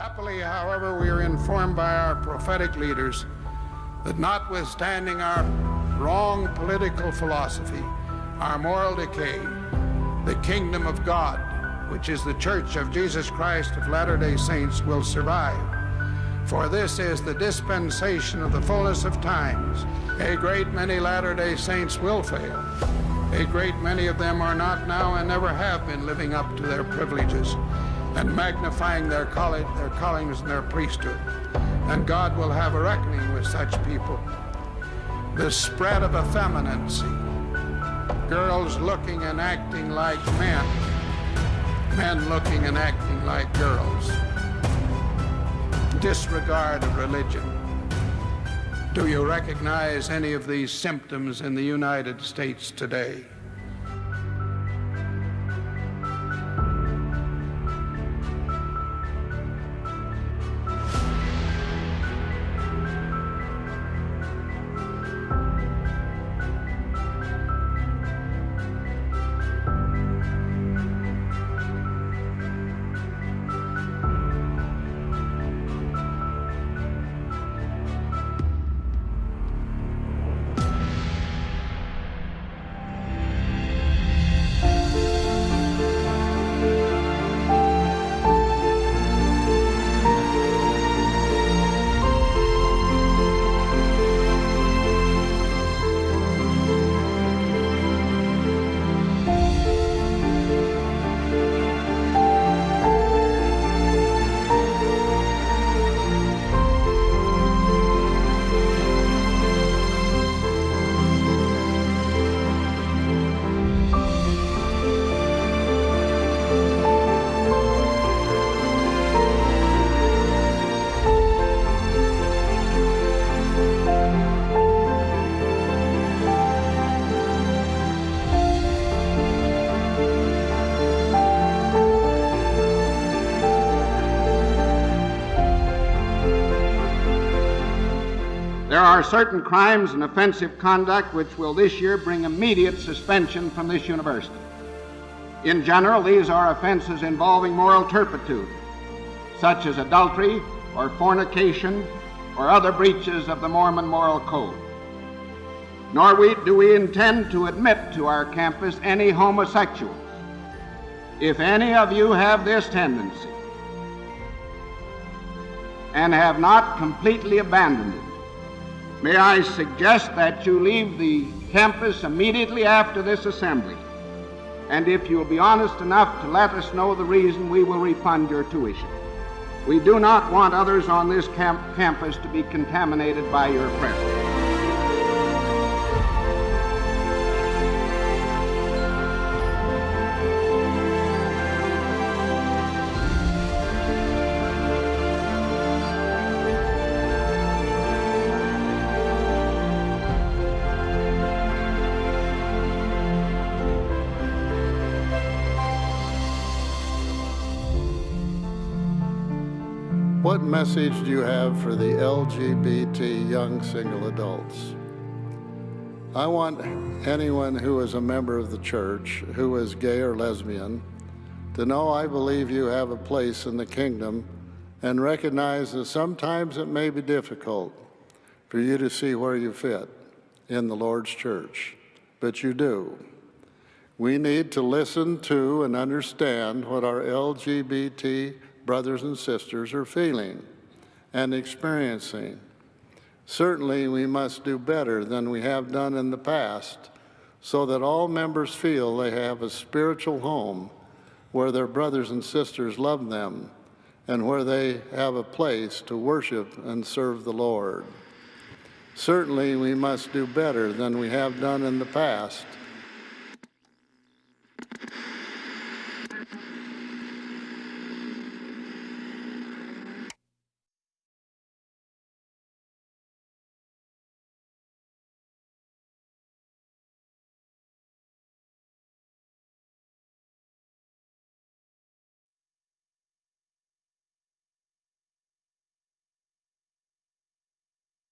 Happily, however, we are informed by our prophetic leaders that notwithstanding our wrong political philosophy, our moral decay, the kingdom of God, which is the church of Jesus Christ of Latter-day Saints, will survive. For this is the dispensation of the fullness of times. A great many Latter-day Saints will fail. A great many of them are not now and never have been living up to their privileges and magnifying their, calling, their callings and their priesthood. And God will have a reckoning with such people. The spread of effeminacy, girls looking and acting like men, men looking and acting like girls, disregard of religion. Do you recognize any of these symptoms in the United States today? There are certain crimes and offensive conduct which will this year bring immediate suspension from this university. In general, these are offenses involving moral turpitude, such as adultery or fornication or other breaches of the Mormon moral code. Nor we, do we intend to admit to our campus any homosexuals. If any of you have this tendency and have not completely abandoned it, May I suggest that you leave the campus immediately after this assembly. And if you'll be honest enough to let us know the reason, we will refund your tuition. We do not want others on this camp- campus to be contaminated by your presence. What message do you have for the LGBT young single adults? I want anyone who is a member of the church, who is gay or lesbian, to know I believe you have a place in the kingdom and recognize that sometimes it may be difficult for you to see where you fit in the Lord's church, but you do. We need to listen to and understand what our LGBT brothers and sisters are feeling and experiencing. Certainly, we must do better than we have done in the past so that all members feel they have a spiritual home where their brothers and sisters love them and where they have a place to worship and serve the Lord. Certainly, we must do better than we have done in the past